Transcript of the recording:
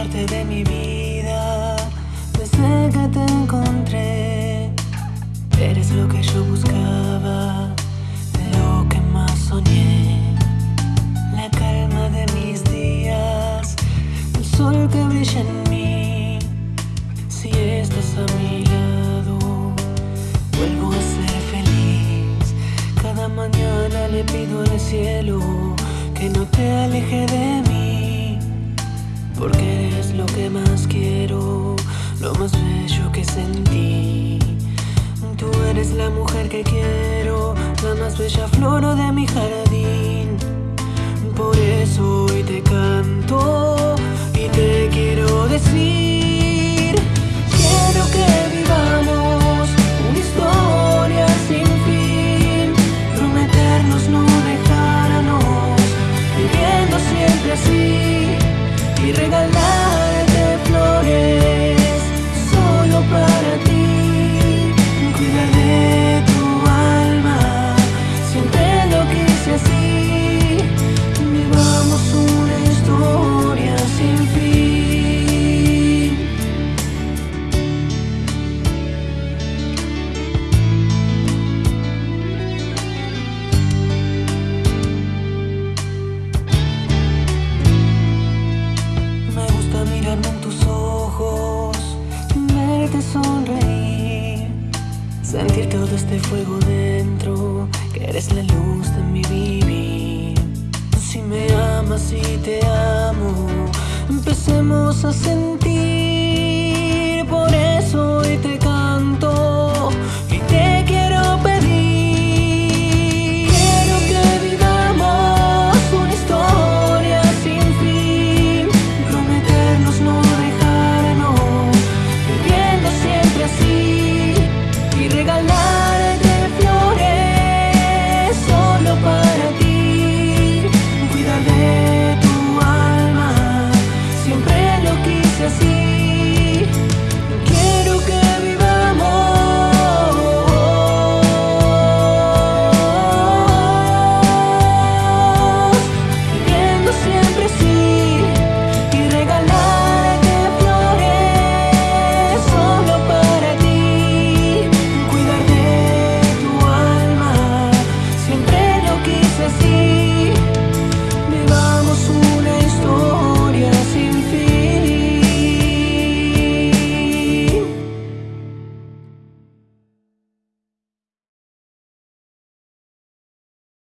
parte de mi vida pues desde que te encontré. Eres lo que yo buscaba, lo que más soñé. La calma de mis días, el sol que brilla en mí. Si estás a mi lado, vuelvo a ser feliz. Cada mañana le pido al cielo que no te aleje de mí. Tú eres la mujer que quiero, la más bella flor de mi jardín. hace sonreír, sentir todo este fuego dentro, que eres la luz de mi vivir. Si me amas y te amo, empecemos a sentir